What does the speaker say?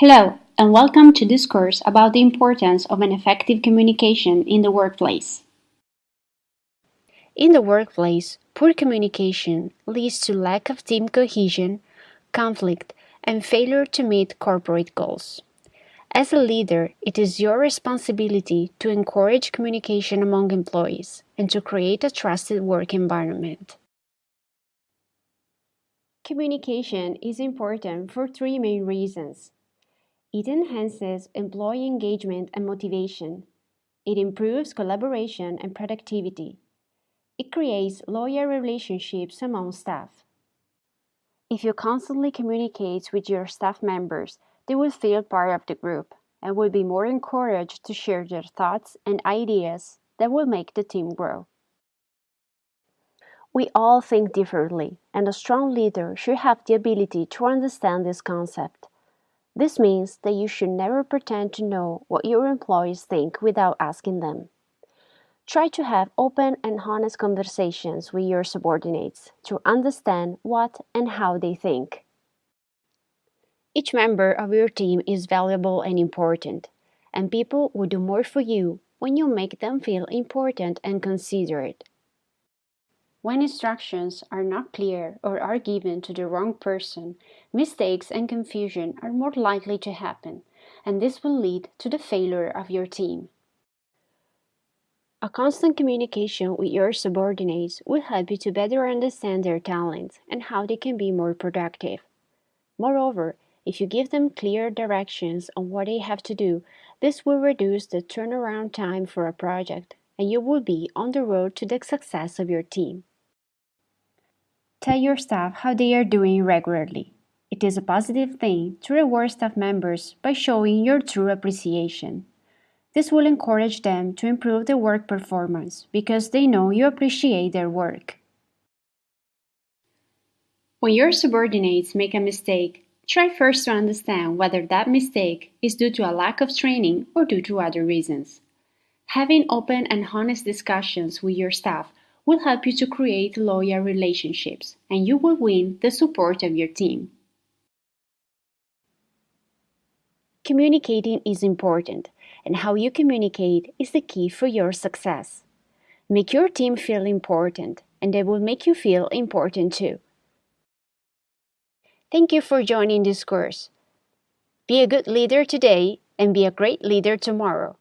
Hello, and welcome to this course about the importance of an effective communication in the workplace. In the workplace, poor communication leads to lack of team cohesion, conflict, and failure to meet corporate goals. As a leader, it is your responsibility to encourage communication among employees and to create a trusted work environment. Communication is important for three main reasons. It enhances employee engagement and motivation. It improves collaboration and productivity. It creates loyal relationships among staff. If you constantly communicate with your staff members, they will feel part of the group and will be more encouraged to share their thoughts and ideas that will make the team grow. We all think differently, and a strong leader should have the ability to understand this concept. This means that you should never pretend to know what your employees think without asking them. Try to have open and honest conversations with your subordinates to understand what and how they think. Each member of your team is valuable and important, and people will do more for you when you make them feel important and considerate. When instructions are not clear or are given to the wrong person, mistakes and confusion are more likely to happen, and this will lead to the failure of your team. A constant communication with your subordinates will help you to better understand their talents and how they can be more productive. Moreover, if you give them clear directions on what they have to do, this will reduce the turnaround time for a project and you will be on the road to the success of your team. Tell your staff how they are doing regularly. It is a positive thing to reward staff members by showing your true appreciation. This will encourage them to improve their work performance because they know you appreciate their work. When your subordinates make a mistake, try first to understand whether that mistake is due to a lack of training or due to other reasons. Having open and honest discussions with your staff will help you to create loyal relationships and you will win the support of your team. Communicating is important, and how you communicate is the key for your success. Make your team feel important, and they will make you feel important too. Thank you for joining this course. Be a good leader today and be a great leader tomorrow.